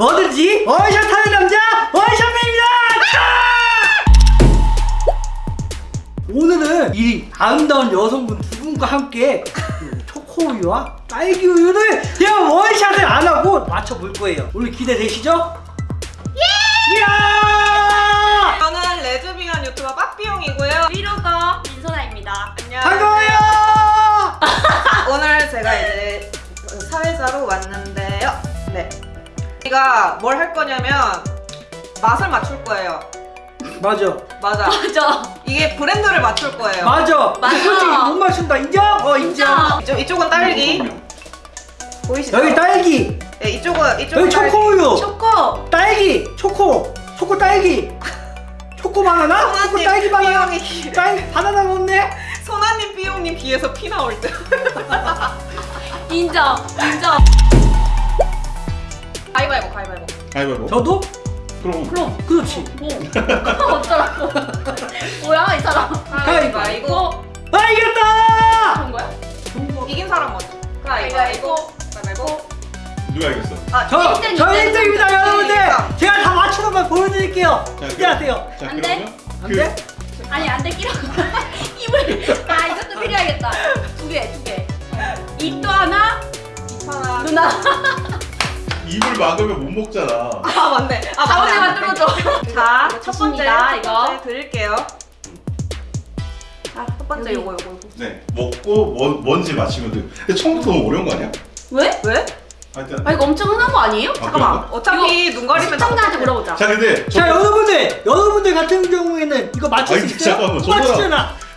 뭐든지 원샷 하는 남자 원샷맨입니다 오늘은 이 아름다운 여성분 두 분과 함께 그 초코우유와 딸기 우유를 제가 원샷을 안 하고 맞춰볼 거예요 오늘 기대되시죠? 예! 이야! 저는 레즈비언 유튜버 빠삐용이고요. 위로거 민소나입니다. 안녕. 반가워요! 오늘 제가 이제 사회자로 왔는데요. 네. 우리가 뭘 할 거냐면 맛을 맞출 거예요. 맞아 맞아. 맞아. 이게 브랜드를 맞출 거예요. 맞아 맞아. 솔직히 못 맞춘다 인정? 어 인정 이쪽, 이쪽은 딸기. 보이시죠? 여기 딸기 네, 이쪽은 이쪽은 여기 딸기. 초코우유 초코. 딸기 초코 초코 딸기 초코 바나나 초코 딸기 바나나 딸기 바나나 넣네 소나님 삐용님 귀에서 피 나올 때. 인정. 인정. 가위바위보 가위바위보. 가위바위보 저도 그럼 그럼 그렇지 뭐 어쩌라고. 뭐야 이 사람. 가위바위보. 아 이겼다 그런 거야? 이긴 사람 먼저. 가위바위보. 가위바위보. 누가 이겼어? 아, 저, 저 일등. 1등입니다 여러분들. 제가 다 맞추는 걸 보여드릴게요 자, 기대하세요 자안 돼? 그러면 안그 돼? 아니 안돼 끼라고. 입을. 아 막으면 못 먹잖아. 아 맞네. 아 가운데만. 뚫어줘. 자, 첫 번째 이거. 드릴게요. 아, 첫 번째. 요거 요거. 네 먹고 뭐, 뭔지 맞히면 돼. 근데 처음부터 너무 어려운 거 아니야? 왜? 왜? 하여튼 아 이거 엄청 흔한 거 아니에요? 잠깐만. 그런가? 어차피 눈 가리면 시청자한테 물어보자. 자 근데 저, 자 여러분들 여러분들 같은 경우에는 이거 맞출 수 있어요? 잠깐만,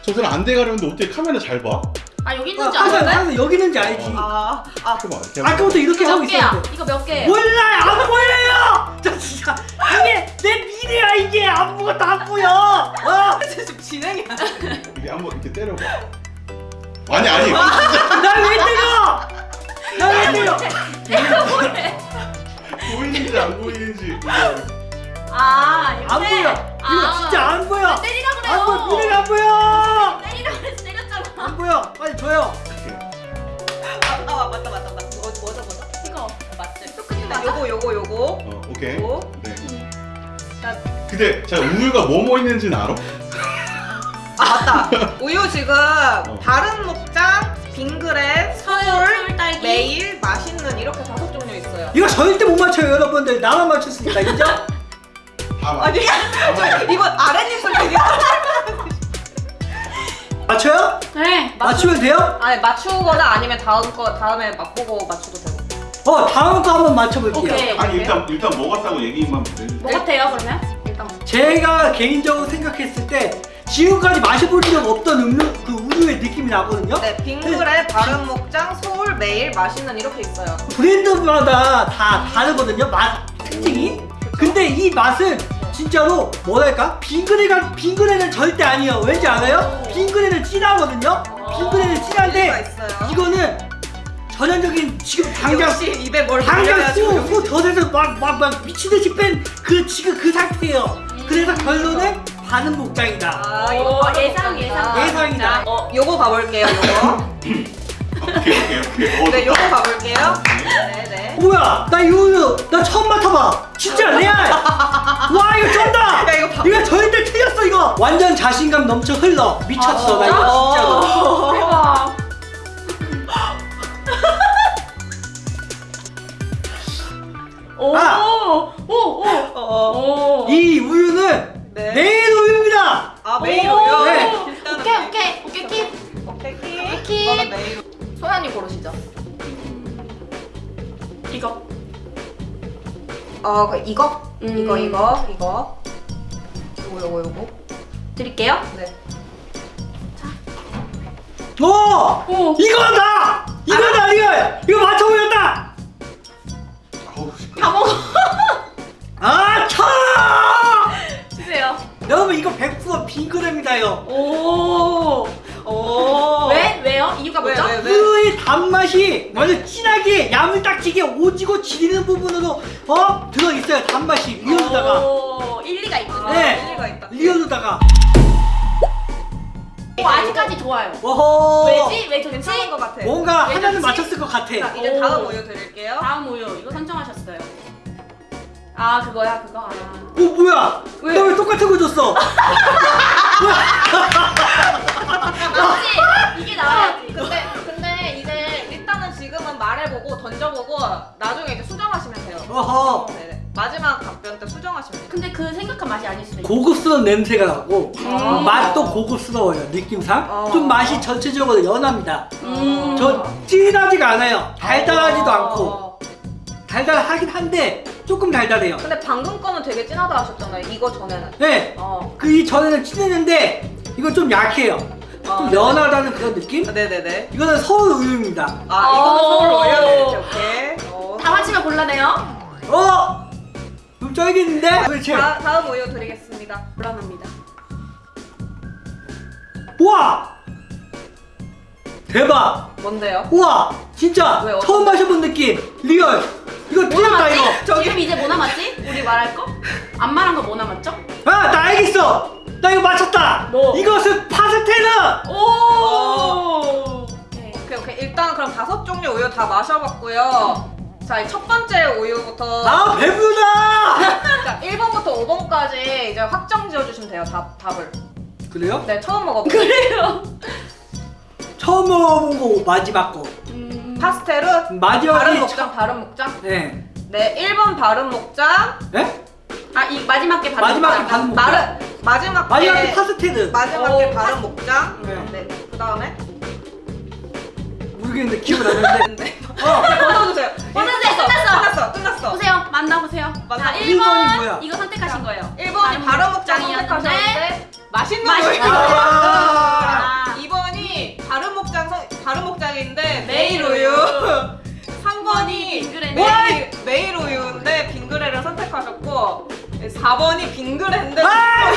저 사람 안 돼 가려는데 어떻게 카메라 잘 봐? 아 여기 어, 있는지 항상 아는데? 항상 여기 있는지 알지 아, 아. 이렇게 아까부터 이렇게 하고 몇 개야? 있었는데 이거 몇 개예요? 몰라요 안 보여요 저 진짜 이게 내 미래야 이게 아무것도 안 보여 어? 지금 진행이 안 돼. 이렇게 한번 이렇게 때려봐. 아니 아니. 날왜 때려 날왜 때려 보이는지 안 보이는지. 아 이거 안 보여 이거 아. 진짜 줘요 아, 아, 맞다, 맞다, 맞다. 뭐, 뭐죠, 뭐죠? 이거 맞지? 초크님 자, 맞아? 요거, 요거, 요거. 어 오케이. 요거. 네. 자, 근데 자 우유가 뭐뭐 있는지는 알아? 아, 맞다. 우유 지금 다른 목장, 빙그레, 서울. 매일, 맛있는 이렇게 다섯 종류 있어요. 이거 절대 못 맞춰요 여러분들 나만 맞췄으니까 인정? 아니, 이거 아랫입술 되게 맞춰요? 네. 맞추 면 돼요? 아니 맞추거나 아니면 다음 거 다음에 맛보고 맞춰도 되고. 어 다음 거 한번 맞춰볼게요 오케이. 아니 일단 일단 먹었다고 얘기만 해. 뭐 같아요 그러면? 일단. 제가 개인적으로 생각했을 때 지금까지 마셔볼 적 없던 음료 그 우유의 느낌이 나거든요 네, 빙그레, 바른 목장, 서울, 매일 맛있는 이렇게 있어요. 브랜드마다 다 다르거든요 맛 특징이 근데 이 맛은 진짜로 뭐랄까 빙그레가 빙그레는 절대 아니에요 왠지 알아요? 빙그레는 진하거든요 빙그레는 이유가 진한데. 이거는 전형적인 지금 당장 입에 뭘 당장 쏘고 젖에서 막막 막 미친듯이 뺀 그 지금 그 상태예요 그래서 결론은 반은 목장이다 아, 예상 예상. 예상이다. 어, 요거 봐볼게요. 요거. 오케이 오케이 오케이. 어, 네. 요거 봐볼게요. 네, 네. 뭐야 나이 우유 나 처음 맡아봐 진짜 레알 와 이거 쩐다 야, 이거 봐. 이거 절대 틀렸어 이거 완전 자신감 넘쳐 흘러 미쳤어 나 이거 진짜로 대박. 오. 아. 오. 오. 어, 어. 오. 이 우유는 네. 내일 우유입니다 아, 오. 우유. 네. 오케이. 오케이 오케이 킵. 오케이, 오케이. 킵. 소연이 고르시죠. 이거. 어, 그 이거? 음. 이거, 이거, 이거. 요거, 요거, 요거. 드릴게요. 네. 오 오. 이거다 이거다 우유의 단맛이 완전 진하게 야물딱지게 오지고 지리는 부분으로 어 들어있어요 단맛이 real로다가 오, 일리가 있군요. 네. 일리가 있다. real로다가 오, 아직까지 좋아요. 오호 왜지? 왜 좋지? 괜찮은 것 같아. 뭔가 왜 하나는 좋지? 맞췄을 것 같아 자, 이제 오. 다음 우유 드릴게요. 다음 우유 이거 선정하셨어요. 아 그거야 그거. 아. 어 뭐야? 왜? 너왜 똑같은 거 줬어? 나와야 고급스러운 냄새가 나고 음. 맛도 고급스러워요 느낌상 어. 좀 맛이 전체적으로 연합니다 음. 저 진하지가 않아요 달달하지도 어. 않고 달달하긴 한데 조금 달달해요 근데 방금 거는 되게 진하다 하셨잖아요. 이거 전에는. 네 어. 그 이전에는 진했는데 이건 좀 약해요 어, 좀 네. 연하다는 그런 느낌? 네네네. 이거는 서울 우유입니다 아 이거는 어. 서울 오케이. 어. 다 맞히면 곤란해요. 어? 좀? 도대체 다, 다음 우유 드리겠습니다. 곤란합니다. 우와! 대박! 뭔데요? 우와! 진짜 왜, 처음 마셔본 느낌 real 이거 뭐 틀렸다 남았지? 이거 지금 이제 뭐 남았지? 우리 말할 거? 안 말한 거 뭐 남았죠? 아, 나 알겠어. 나 이거 맞췄다. 뭐? 이것은 파스텔르. 오. 오케이. 오케이 오케이. 일단 그럼 다섯 종류 우유 다 마셔봤고요. 자, 첫 번째 우유부터 아, 배부르다. 자, 1번부터 5번까지 이제 확정 지어주시면 돼요. 답, 답을. 그래요? 네, 처음 먹어본 그래요. 처음 먹어본 거 마지막 거. 음. 파스텔은 바른 마지막이 목장, 바른 목장. 네. 네, 1번 바른 목장. 네? 아, 이 마지막 게 바로 마지막에 먹자. 바른 목장. 마른 마지막 마지막에 게 파스텔르. 마지막에 오, 바른 목장. 네. 네. 그 다음에 모르겠는데 기억 안 나는데. 네. 어. 끊어주세요. 끝났어. 끝났어. 끝났어. 보세요. 만나보세요. 만나- 자, 일본이 1번 뭐야? 이거 선택하신 거예요. 1번이 바른 목장 목장이었는데 선택하셨는데 맛있는 맛있는. 아. 2번이 바른 목장 선, 바른 목장인데 메일 메일 우유. 우유. 3번이 빙그레네. 메일, 메일 우유인데 빙그레를 선택하셨고 4번이 빙그레인데 아. 야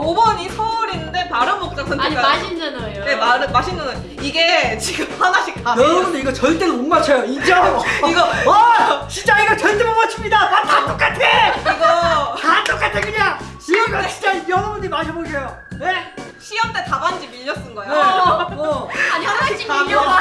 5번이 서울인데 바른 목장 아니 선택하셨고 맛있는 우유. 네, 마, 맛있는 우유. 이게 지금 하나씩 다 여러분들 이거 절대로 못 맞춰요. 인정? 이거 와, 진짜 이거 절대 못 맞춥니다. 맛다 똑같아. 이거 다 똑같아 그냥. 이거 진짜 여러분들이 마셔보세요. 네? 시험 때 답안지 밀려 쓴 거야 네. 어. 아니 하나씩 다 밀려봐.